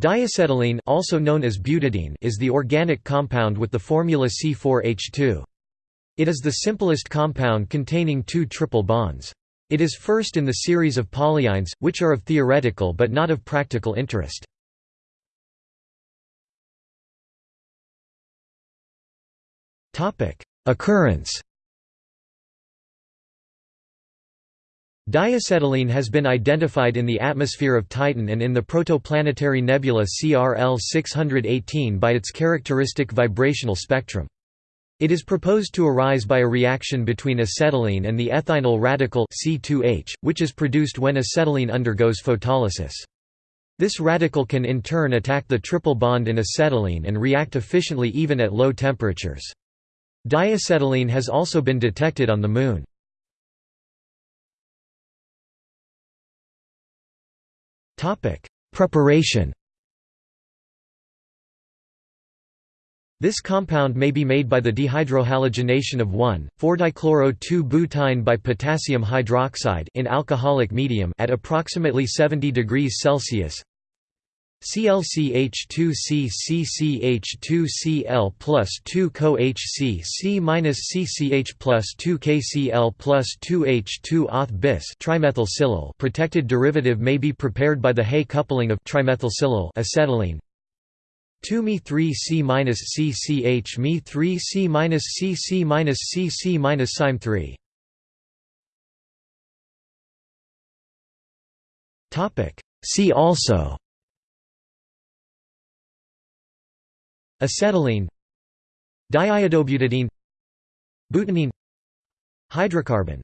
Diacetylene also known as butadiyne is the organic compound with the formula C4H2. It is the simplest compound containing two triple bonds. It is first in the series of polyynes, which are of theoretical but not of practical interest. Occurrence Diacetylene has been identified in the atmosphere of Titan and in the protoplanetary nebula CRL 618 by its characteristic vibrational spectrum. It is proposed to arise by a reaction between acetylene and the ethynyl radical C2H, which is produced when acetylene undergoes photolysis. This radical can in turn attack the triple bond in acetylene and react efficiently even at low temperatures. Diacetylene has also been detected on the Moon. Preparation This compound may be made by the dehydrohalogenation of 1,4-dichloro-2-butyne by potassium hydroxide in alcoholic medium at approximately 70 degrees Celsius. ClCH2CCCH2Cl plus 2 CoHC C minus CCH plus 2 KCl plus 2 H2 auth bis trimethylsilyl protected derivative may be prepared by the Hay coupling of trimethylsilyl acetylene. 2 Me 3 C minus CCH Me 3 C minus CC minus CC minus Sime 3 Topic. See also Acetylene Diiodobutadiyne Butanene Hydrocarbon